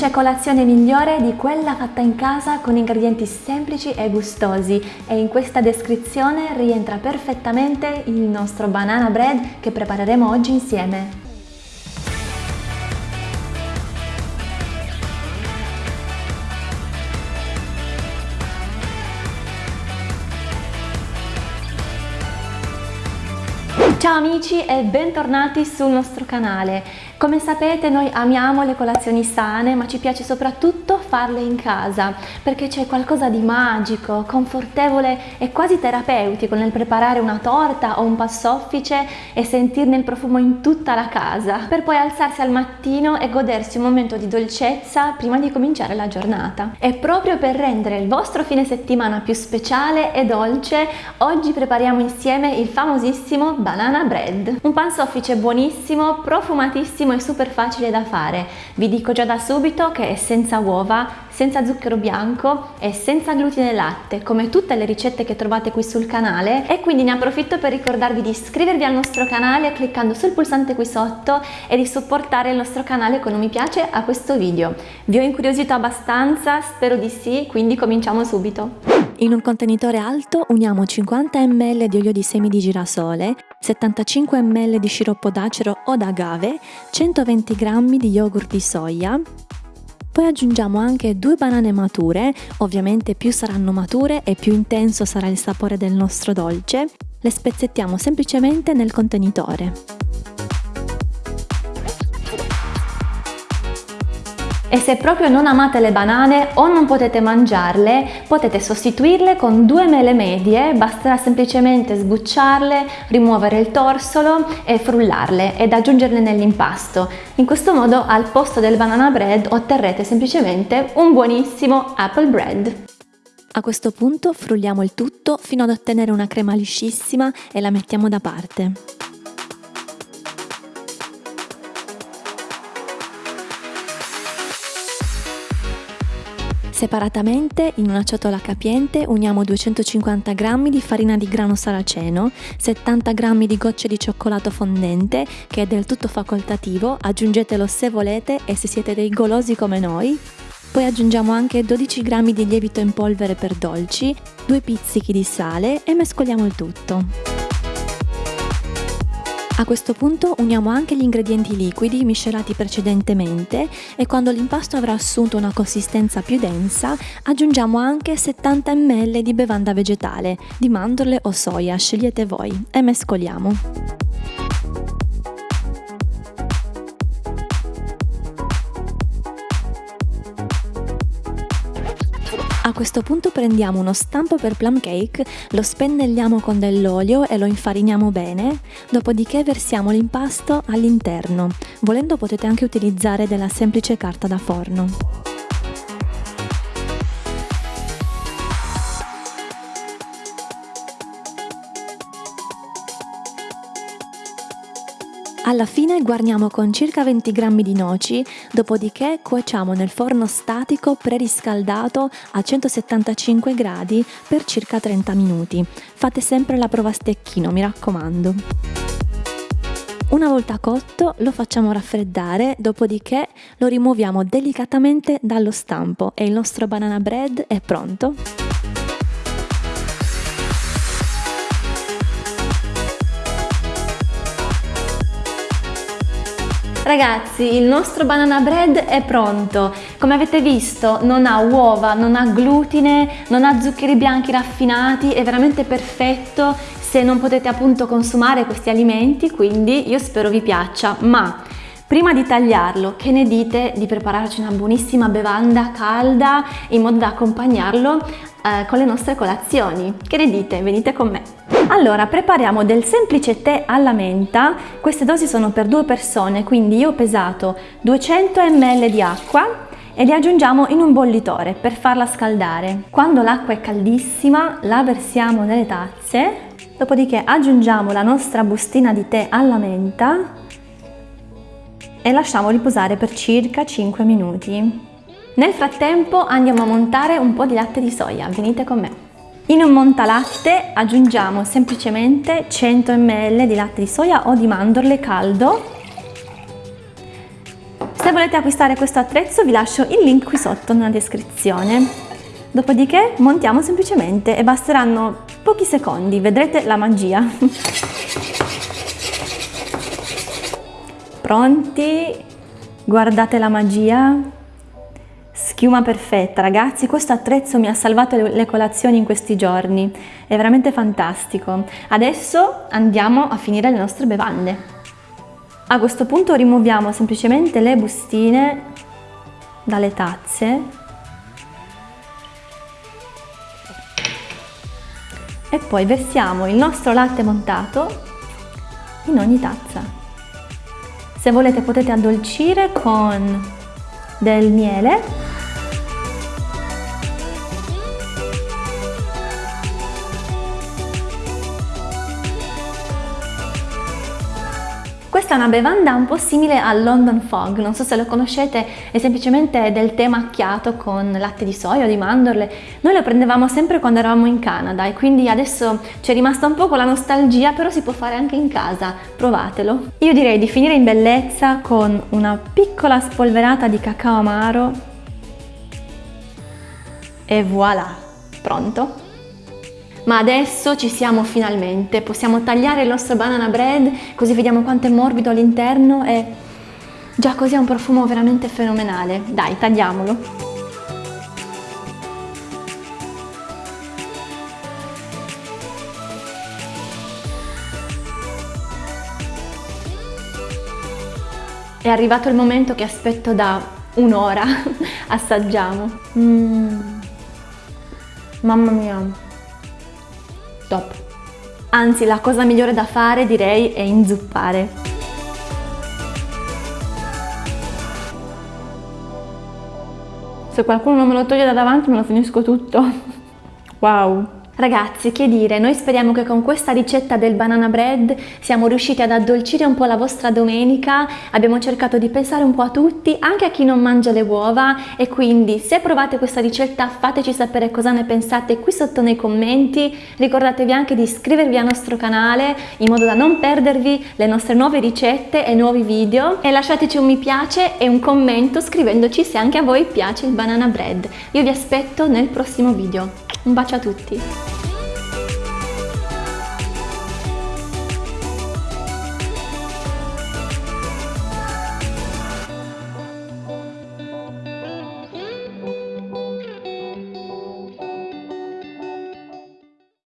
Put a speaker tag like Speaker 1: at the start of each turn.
Speaker 1: c'è colazione migliore di quella fatta in casa con ingredienti semplici e gustosi e in questa descrizione rientra perfettamente il nostro banana bread che prepareremo oggi insieme. Ciao amici e bentornati sul nostro canale. Come sapete noi amiamo le colazioni sane ma ci piace soprattutto farle in casa perché c'è qualcosa di magico, confortevole e quasi terapeutico nel preparare una torta o un passoffice e sentirne il profumo in tutta la casa per poi alzarsi al mattino e godersi un momento di dolcezza prima di cominciare la giornata. E proprio per rendere il vostro fine settimana più speciale e dolce oggi prepariamo insieme il famosissimo banana bread, un pansoffice buonissimo, profumatissimo e super facile da fare. Vi dico già da subito che è senza uova, senza zucchero bianco e senza glutine latte, come tutte le ricette che trovate qui sul canale e quindi ne approfitto per ricordarvi di iscrivervi al nostro canale cliccando sul pulsante qui sotto e di supportare il nostro canale con un mi piace a questo video. Vi ho incuriosito abbastanza? Spero di sì, quindi cominciamo subito. In un contenitore alto uniamo 50 ml di olio di semi di girasole, 75 ml di sciroppo d'acero o d'agave, 120 g di yogurt di soia, poi aggiungiamo anche due banane mature, ovviamente più saranno mature e più intenso sarà il sapore del nostro dolce, le spezzettiamo semplicemente nel contenitore. E se proprio non amate le banane o non potete mangiarle, potete sostituirle con due mele medie, basterà semplicemente sbucciarle, rimuovere il torsolo e frullarle ed aggiungerle nell'impasto. In questo modo al posto del banana bread otterrete semplicemente un buonissimo apple bread. A questo punto frulliamo il tutto fino ad ottenere una crema liscissima e la mettiamo da parte. Separatamente, in una ciotola capiente, uniamo 250 g di farina di grano saraceno, 70 g di gocce di cioccolato fondente, che è del tutto facoltativo, aggiungetelo se volete e se siete dei golosi come noi. Poi aggiungiamo anche 12 g di lievito in polvere per dolci, 2 pizzichi di sale e mescoliamo il tutto. A questo punto uniamo anche gli ingredienti liquidi miscelati precedentemente e quando l'impasto avrà assunto una consistenza più densa aggiungiamo anche 70 ml di bevanda vegetale, di mandorle o soia, scegliete voi, e mescoliamo. A questo punto prendiamo uno stampo per plum cake, lo spennelliamo con dell'olio e lo infariniamo bene, dopodiché versiamo l'impasto all'interno. Volendo potete anche utilizzare della semplice carta da forno. Alla fine guarniamo con circa 20 g di noci, dopodiché cuociamo nel forno statico preriscaldato a 175 gradi per circa 30 minuti. Fate sempre la prova a stecchino, mi raccomando. Una volta cotto lo facciamo raffreddare, dopodiché lo rimuoviamo delicatamente dallo stampo e il nostro banana bread è pronto. Ragazzi, il nostro banana bread è pronto. Come avete visto non ha uova, non ha glutine, non ha zuccheri bianchi raffinati, è veramente perfetto se non potete appunto consumare questi alimenti, quindi io spero vi piaccia, ma Prima di tagliarlo, che ne dite di prepararci una buonissima bevanda calda in modo da accompagnarlo eh, con le nostre colazioni? Che ne dite? Venite con me! Allora, prepariamo del semplice tè alla menta, queste dosi sono per due persone, quindi io ho pesato 200 ml di acqua e li aggiungiamo in un bollitore per farla scaldare. Quando l'acqua è caldissima la versiamo nelle tazze, dopodiché aggiungiamo la nostra bustina di tè alla menta e lasciamo riposare per circa 5 minuti. Nel frattempo andiamo a montare un po' di latte di soia, venite con me. In un montalatte aggiungiamo semplicemente 100 ml di latte di soia o di mandorle caldo Se volete acquistare questo attrezzo vi lascio il link qui sotto nella descrizione. Dopodiché montiamo semplicemente e basteranno pochi secondi, vedrete la magia. Pronti? Guardate la magia? Schiuma perfetta, ragazzi, questo attrezzo mi ha salvato le, colazioni in questi giorni, è veramente fantastico. Adesso andiamo a finire le nostre bevande. A questo punto rimuoviamo semplicemente le bustine dalle tazze e poi versiamo il nostro latte montato in ogni tazza. Se volete potete addolcire con del miele Questa è una bevanda un po' simile al London Fog, non so se lo conoscete, è semplicemente del tè macchiato con latte di soia o di mandorle. Noi lo prendevamo sempre quando eravamo in Canada e quindi adesso ci è rimasta un po' con la nostalgia, però si può fare anche in casa, provatelo. Io direi di finire in bellezza con una piccola spolverata di cacao amaro e voilà, pronto? Ma adesso ci siamo finalmente, possiamo tagliare il nostro banana bread così vediamo quanto è morbido all'interno e già così ha un profumo veramente fenomenale. Dai, tagliamolo. È arrivato il momento che aspetto da un'ora, assaggiamo. Mm. Mamma mia, top. Anzi, la cosa migliore da fare direi è inzuppare. Se qualcuno non me lo toglie da davanti me lo finisco tutto. Wow! Ragazzi, che dire, noi speriamo che con questa ricetta del banana bread siamo riusciti ad addolcire un po' la vostra domenica, abbiamo cercato di pensare un po' a tutti, anche a chi non mangia le uova e quindi se provate questa ricetta fateci sapere cosa ne pensate qui sotto nei commenti, ricordatevi anche di iscrivervi al nostro canale in modo da non perdervi le nostre nuove ricette e nuovi video e lasciateci un mi piace e un commento scrivendoci se anche a voi piace il banana bread. Io vi aspetto nel prossimo video. Un bacio a tutti!